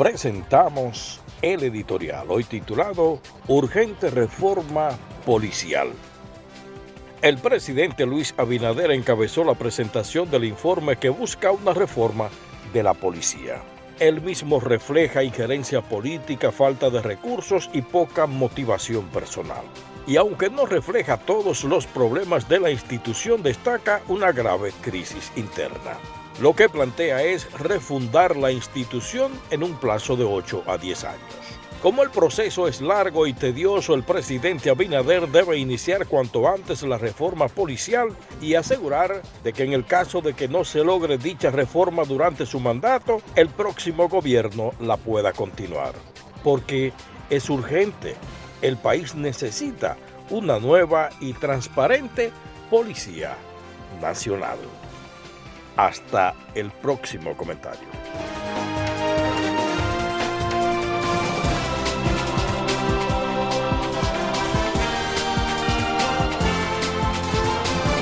presentamos el editorial, hoy titulado Urgente Reforma Policial. El presidente Luis Abinader encabezó la presentación del informe que busca una reforma de la policía. El mismo refleja injerencia política, falta de recursos y poca motivación personal. Y aunque no refleja todos los problemas de la institución, destaca una grave crisis interna. Lo que plantea es refundar la institución en un plazo de 8 a 10 años. Como el proceso es largo y tedioso, el presidente Abinader debe iniciar cuanto antes la reforma policial y asegurar de que en el caso de que no se logre dicha reforma durante su mandato, el próximo gobierno la pueda continuar. Porque es urgente. El país necesita una nueva y transparente Policía Nacional. Hasta el próximo comentario.